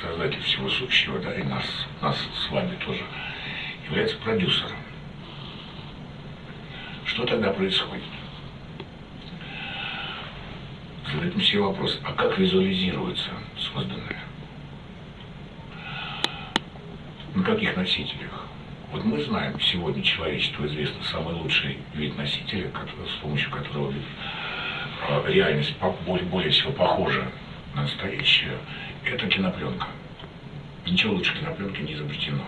создатель всего сущего, да, и нас, нас с вами тоже, является продюсером. Что тогда происходит? Зададим себе вопрос, а как визуализируется созданное? На каких носителях? Вот мы знаем, сегодня человечеству известно самый лучший вид носителя, с помощью которого а, реальность более, более всего похожа на настоящую, это кинопленка. Ничего лучше кинопленки не изобретено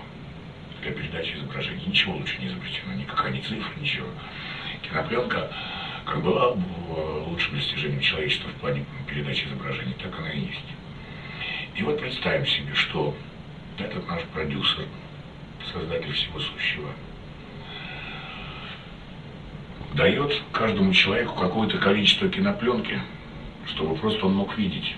для передачи изображений. Ничего лучше не изобретено, никакая не цифра, ничего. Кинопленка как была лучшим достижением человечества в плане передачи изображений, так она и есть. И вот представим себе, что этот наш продюсер, создатель всего сущего, дает каждому человеку какое-то количество кинопленки, чтобы просто он мог видеть.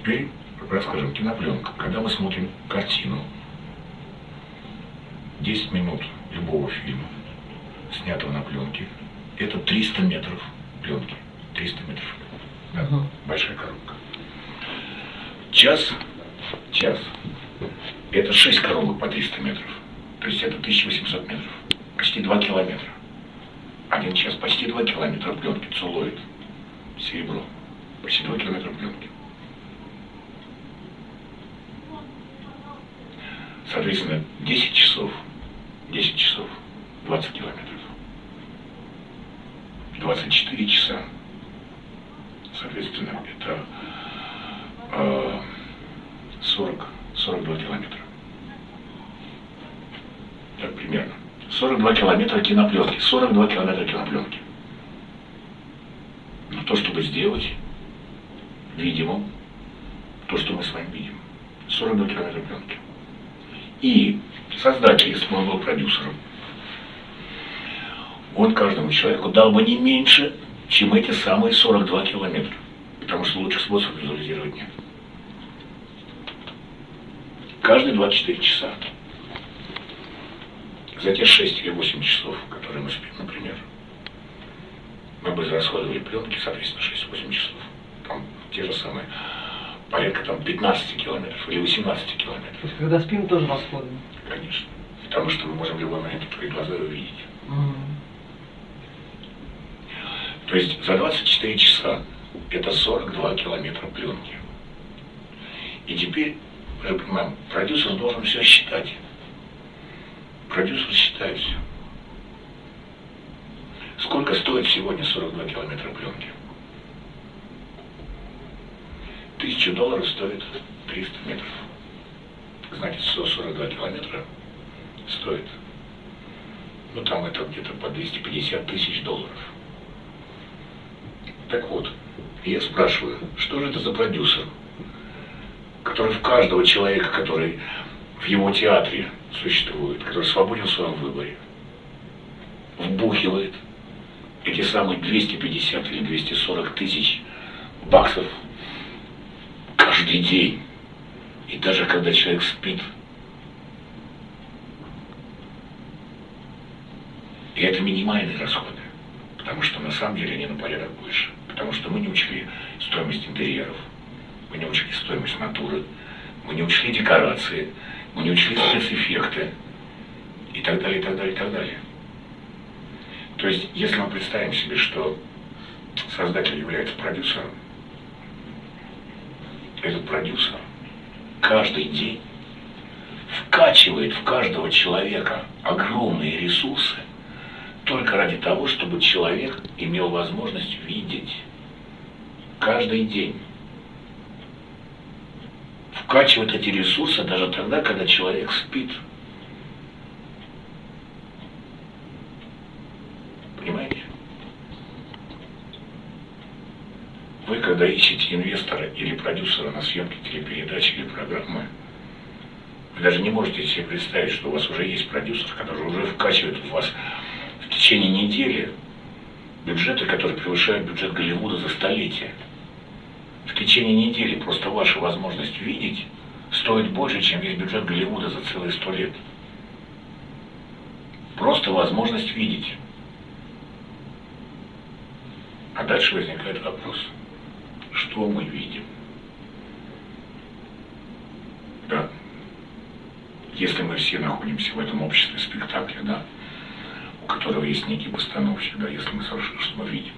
Теперь расскажем кинопленка. Когда мы смотрим картину, 10 минут любого фильма, снятого на пленке, это 300 метров пленки. 300 метров. Да, угу. Большая коробка. Час, час, это 6 коробок по 300 метров. То есть это 1800 метров. Почти 2 километра. Один час, почти 2 километра пленки, целлоид, серебро. Почти 2 километра пленки. Соответственно, 10 часов, 10 часов, 20 километров. 24 часа, соответственно, это э, 40, 42 километра. Так, примерно. 42 километра кинопленки. 42 километра кинопленки. Но то, чтобы сделать видимым, то, что мы с вами видим. 42 километра пленки. И создатель, если бы он был продюсером, он каждому человеку дал бы не меньше, чем эти самые 42 километра. Потому что лучше способ визуализировать нет. Каждые 24 часа. За те 6 или 8 часов, которые мы спим, например, мы бы израсходовали пленки, соответственно, 6-8 часов. Там те же самые порядка там 15 километров или 18 километров. То есть, когда спим, тоже расходуем? Конечно. Потому что мы можем в любой момент твои глаза увидеть. Mm. То есть за 24 часа это 42 километра пленки. И теперь, мы понимаем, продюсер должен все считать. Продюсер считает все. Сколько стоит сегодня 42 километра пленки? Тысячу долларов стоит 300 метров. Значит, 142 километра стоит. Ну, там это где-то по 250 тысяч долларов. Так вот, я спрашиваю, что же это за продюсер, который в каждого человека, который в его театре существует, который свободен в своем выборе, вбухивает эти самые 250 или 240 тысяч баксов каждый день. И даже когда человек спит. И это минимальные расходы. Потому что на самом деле они на порядок больше. Потому что мы не учли стоимость интерьеров, мы не учли стоимость натуры, мы не учли декорации, мы не учли спецэффекты и так далее, и так далее, и так далее. То есть, если мы представим себе, что создатель является продюсером, этот продюсер каждый день вкачивает в каждого человека огромные ресурсы только ради того, чтобы человек имел возможность видеть каждый день. Вкачивает эти ресурсы даже тогда, когда человек спит. Понимаете? Вы, когда ищете инвестора или продюсера на съемке телепередачи или программы, вы даже не можете себе представить, что у вас уже есть продюсер, который уже вкачивает в вас в течение недели бюджеты, которые превышают бюджет Голливуда за столетие. В течение недели просто ваша возможность видеть стоит больше, чем весь бюджет Голливуда за целые сто лет. Просто возможность видеть. А дальше возникает вопрос – что мы видим. Да? Если мы все находимся в этом обществе спектакля, да, у которого есть некий постановщик, да, если мы совершенно что мы видим.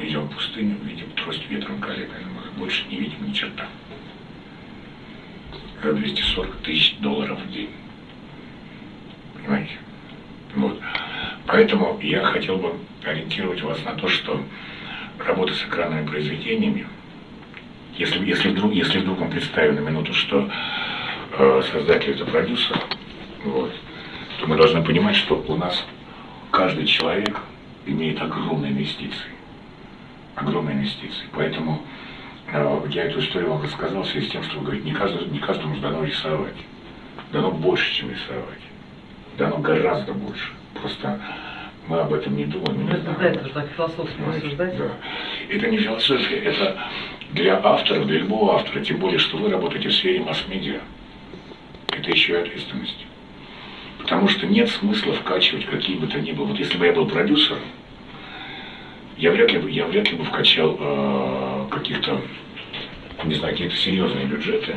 идем в пустыню, видим трость ветром коллега, мы больше не видим ни черта. За 240 тысяч долларов в день. Понимаете? Вот. Поэтому я хотел бы ориентировать вас на то, что работа с экранными произведениями, если, если, вдруг, если вдруг вам представим на минуту, что э, создатель это продюсер, вот, то мы должны понимать, что у нас каждый человек имеет огромные инвестиции огромные инвестиции. Поэтому э, я эту историю вам рассказал в связи с тем, что вы говорите, не, каждый, не каждому дано рисовать. Дано больше, чем рисовать. Дано гораздо больше. Просто мы об этом не думаем. Не это, да, это так философски рассуждать. Да. Это не философия, это для авторов, для любого автора, тем более, что вы работаете в сфере масс-медиа. Это еще и ответственность. Потому что нет смысла вкачивать какие бы то ни было. Вот если бы я был продюсером, я вряд ли, я вряд ли бы вкачал э, каких-то, не знаю, какие-то серьезные бюджеты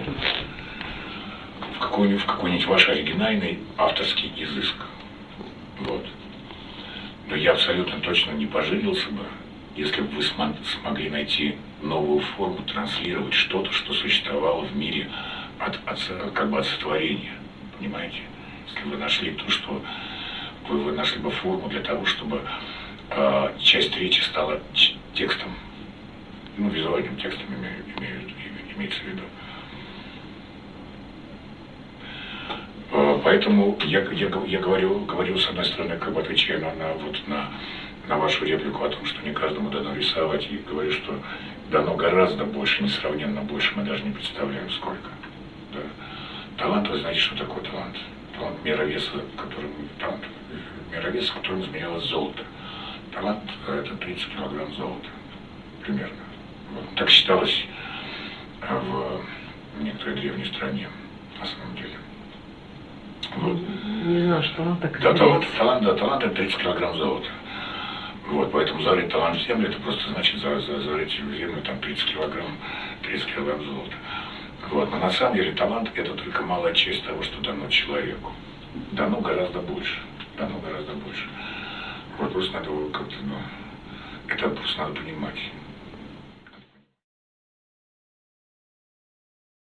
в какой-нибудь, в какой-нибудь ваш оригинальный авторский изыск. Но я абсолютно точно не пожалился бы, если бы вы смогли найти новую форму, транслировать что-то, что существовало в мире от, от, как бы от сотворения. Понимаете? Если вы нашли то, что вы, вы нашли бы форму для того, чтобы а, часть речи стала текстом, ну, визуальным текстом имею, имею, имеется в виду. А, поэтому я, я, я говорю, говорю, с одной стороны, как бы отвечаю на, на, вот, на, на вашу реплику о том, что не каждому дано рисовать, и говорю, что дано гораздо больше, несравненно больше, мы даже не представляем сколько. Да. Талант, вы знаете, что такое талант? Талант мировеса, которым, талант мировеса, которым изменялось золото. Талант – это 30 килограмм золота, примерно. Вот. Так считалось в некоторой древней стране, на самом деле. Вот. Не знаю, что он так да, талант, талант, да, талант – это 30 килограмм золота. Вот, поэтому зарыть талант в землю, это просто значит за, за, зарыть в землю там 30 килограмм, 30 килограмм золота. Вот, но на самом деле талант – это только малая часть того, что дано человеку. Дано гораздо больше, дано гораздо больше. Вот просто надо как-то, ну, это просто надо понимать.